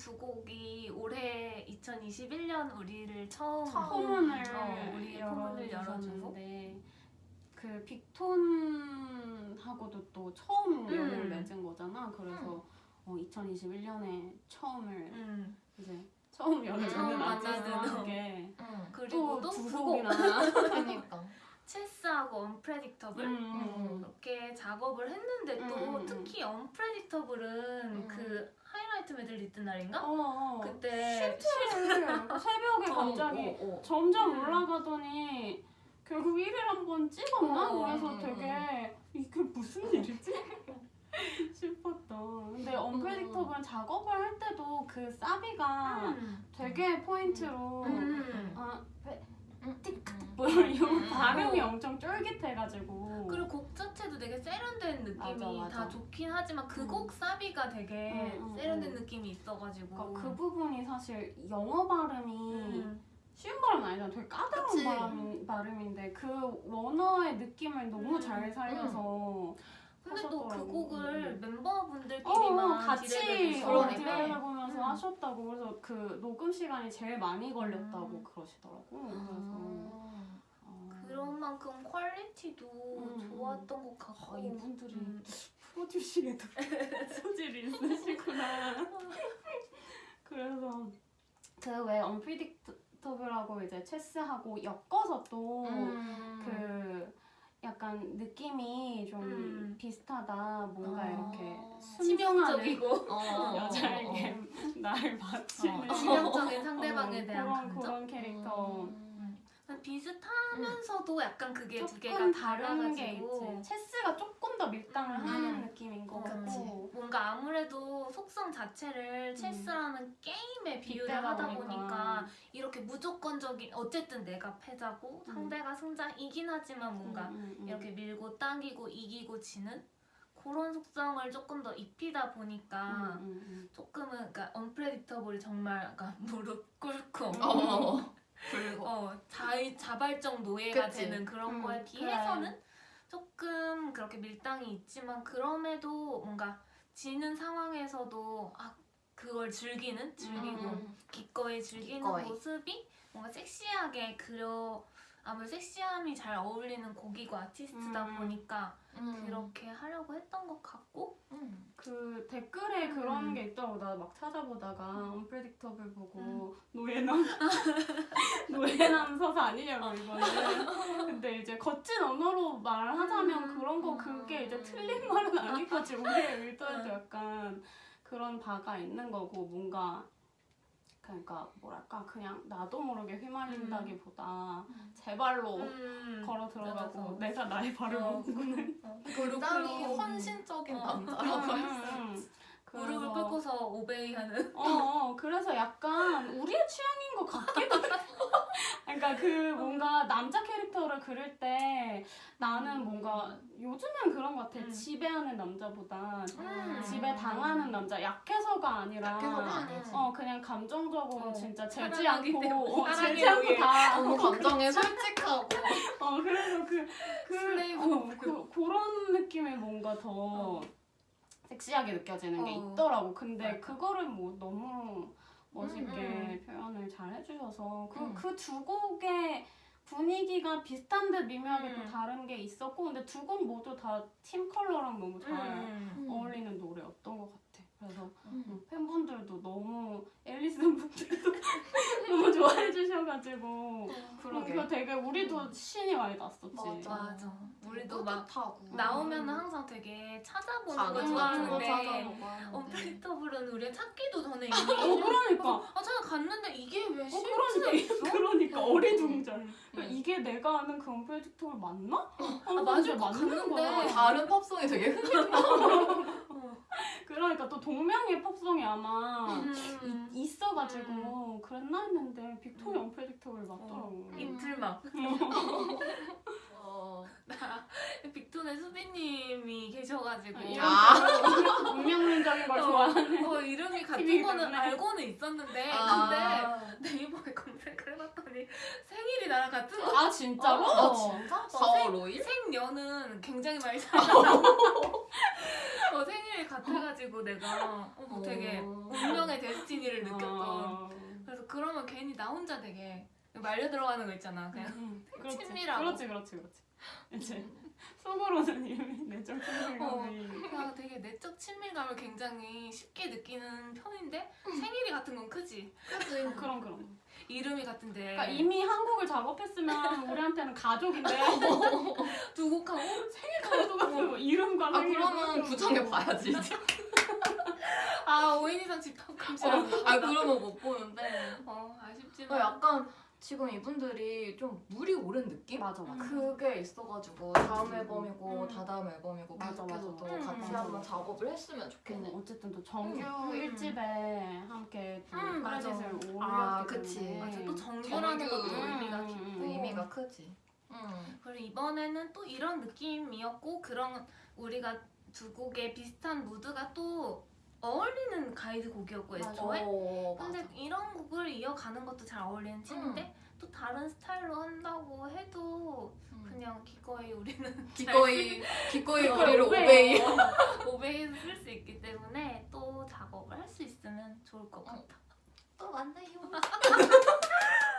두 곡이 올해 2021년 우리를 처음 포문을 어, 우리 포문을 그 열었는데 그 빅톤하고도 또 처음 음. 연을 맺은 거잖아. 그래서 음. 어, 2021년에 처음을 음. 이제 처음 연을 맺은 아티스트게 음. 그리고 또두 곡이나 그러니까. 그러니까. 체스하고 Unpredictable 음. 이렇게 작업을 했는데 또 음, 음, 특히 Unpredictable은 음. 그 하이라이트 메들리 있던 날인가? 어, 어. 그때 실제를 새벽에 갑자기 어, 어, 어. 점점 음. 올라가더니 결국 1위를 한번 찍었나? 어, 그래서 음, 되게 이게 무슨 일이지? 싶었다. 근데 언프레딕터블은 작업을 할 때도 그 사비가 음. 되게 포인트로 음. 아, 배- 응. 뭐이 음. 발음이 엄청 쫄깃해가지고 그리고 곡 자체도 되게 세련된 느낌이 맞아, 맞아. 다 좋긴 하지만 그 음. 곡 사비가 되게 음, 음, 세련된 음. 느낌이 있어가지고 그러니까 그 부분이 사실 영어 발음이 음. 쉬운 발음은 아니잖아. 되게 까다로운. 발음, 발음인데 그 원어의 느낌을 너무 음. 잘 살려서 근데 또 그. 곡을 어, 멤버분들끼리만 같이 디렉을 어, 해서 디렉을 보면 서 음. 하셨다고 그래서 그 녹음 시간이 제일 많이 걸렸다고 음. 그러시더라고. 아. 그래서 어, 그런 만큼 퀄리티도 음. 좋았던 것 같고 아, 이분들이 음. 프로듀싱에도 소질이 있으시구나. 그래서 그왜 언프리딕터블하고 이제 체스하고 엮어서 또 음. 그 약간 느낌이 좀 음. 비슷하다. 뭔가 아. 이렇게 치명적이고 어, 어, 어, 여자에게 날 바치는 어. 치명적인 상대방에 어, 대한 그런 감정 그런 캐릭터. 음. 비슷하면서도 약간 그게 두 개가 조금 다른 게 달라가지고 있지. 체스가 조금 더 밀당을 음. 하는 느낌인 것 그치. 같고. 뭔가 아무래도 속성 자체를 체스라는 게임에 비유를 음. 하다 보니까. 보니까 이렇게 무조건적인 어쨌든 내가 패자고 음. 상대가 승자이긴 하지만 뭔가 음, 음, 음. 이렇게 밀고 당기고 이기고 지는 그런 속성을 조금 더 입히다 보니까 음, 음, 음. 조금은 그러니까 언프레딕터블이 정말 약간 무릎 꿇고 어, 어, 어. 그리고 어, 자, 자발적 노예가 그치. 되는 그런 음, 거에 비해서는 조금 그렇게 밀당이 있지만 그럼에도 뭔가 지는 상황에서도 아 그걸 즐기는 즐기고 음. 기꺼이 즐기는 기꺼이. 모습이 뭔가 섹시하게 그려 아무래도 섹시함이 잘 어울리는 곡이고 아티스트다 음. 보니까 음. 그렇게 하려고 했던 것 같고 음. 그 댓글에 그런 음. 게 있더라고 나 막 찾아보다가 언프레딕터블 보고 음. 노예남 노예남 서사 아니냐고 이거는 근데 이제 거친 언어로 말하자면 음. 그런 거 그게 이제 틀린 말은 아니거지 우리의 의도에도 음. 약간 그런 바가 있는 거고 뭔가 그러니까 뭐랄까 그냥 나도 모르게 휘말린다기보다 음. 제 발로 음. 걸어 들어가고 맞아서. 내가 나의 발을 어. 먹고는 굉장히 그리고- 헌신적인 어. 남자라고 할 수. 음, 음. 무릎을 그래서- 꿇고서 오베이 하는 어, 어, 그래서 약간 우리의 취향인 것 같기도 해. 그러니까 그 뭔가 남자 캐릭터를 그릴 때 나는 뭔가 요즘엔 그런 것 같아. 음. 지배하는 남자보다 음. 지배 당하는 남자, 약해서가 아니라 약해서가. 어 그냥 감정적으로 어, 진짜 재지 않고 때문에, 어, 재지 않고. 다 너무 감정에 솔직하고. 어 그래서 그, 그, 슬레이브 어, 그 그런 느낌이 뭔가 더 섹시하게 느껴지는 게 어. 있더라고. 근데 맞아. 그거를 뭐 너무 멋있게 음, 표현을 잘 해주셔서 그 음. 그두 곡의 분위기가 비슷한 듯 미묘하게 또 음. 다른 게 있었고 근데 두 곡 모두 다 팀 컬러랑 너무 잘 음. 어울리는 노래였던 것 같아. 그래서 음. 음, 팬분들도 너무 너무 좋아 해 주셔가지고 그러게. 그거 되게 우리도 신이 많이 났었지. 맞아. 맞아. 우리도 막 뿌듯하고. 나오면 음. 항상 되게 찾아보는 거거 좋아하는데 언프리터블은 우리가 찾기도 전에 이미 어 그러니까 아 찾아갔는데 이게 왜어 실지가 있어? 그러니까 그러니까 어리둥절. 음. 그러니까 이게 내가 아는 그 언프레딕터블 맞나? 아, 맞을 것 같는데. 어, 다른 팝송이 되게 흥미로워. 그러니까 또 동명의 팝송이 아마 음. 이- 있어가지고 그랬나 했는데 빅토리 언프레딕터블 맞더라고. 음. 입틀막 어. 빅톤의 수빈님이 계셔가지고 아, 운명론적인 걸 어, 좋아하는. 어, 이름이 같은 거는 때문에. 알고는 있었는데 아. 근데 네이버에 검색을 해봤더니 생일이 나랑 같은 거 아 진짜로? 아 진짜? 어, 4월 5일? 생년은 굉장히 많이 차이 어, 생일이 같아가지고 내가 어, 뭐 되게 어. 운명의 데스티니를 느꼈던 아, 그래서 그러면 괜히 나 혼자 되게 말려 들어가는 거 있잖아. 그냥 음, 그렇지. 친밀하고. 그렇지, 그렇지, 그렇지. 이제 속으로는 이미 내적 친밀감이. 그냥 되게 내적 친밀감을 굉장히 쉽게 느끼는 편인데 생일이 같은 건 크지. 그치. 그럼 그럼. 이름이 같은데 그러니까 이미 한국을 작업했으면 우리한테는 가족인데 두 곡하고 생일 카드도 같은 이름과 아 생일을 그러면 구정해 봐야지. 아 5인 이상 집합 금지라고. 아 그러면 못 보는데. 어 어, 아쉽지만 약간 지금 이분들이 좀 물이 오른 느낌? 맞아 맞아. 그게 있어가지고 다음 음. 앨범이고 음. 다다음 앨범이고 맞아, 계속해서 맞아. 또 음. 같이 맞아. 한번 작업을 했으면 좋겠네. 어, 어쨌든 또 정규 음. 1집에 함께 또 음. 크레딧을 올렸기 아, 그치. 때문에 맞아 또 정규라는 정규. 것도 의미가 음, 깊고 음, 그 의미가 크지. 음. 그리고 이번에는 또 이런 느낌이었고 그런 우리가 두 곡의 비슷한 무드가 또 어울리는 가이드 곡이었고 애초에 어, 근데 맞아. 이런 곡을 이어가는 것도 잘 어울리는 팀인데 또 다른 스타일로 한다고 해도 음. 그냥 기꺼이 우리는 기꺼이 기꺼이 어, 우리를 오베이. 오베이. 오베이에서 쓸 수 있기 때문에 또 작업을 할 수 있으면 좋을 것 같아. 또 만나요.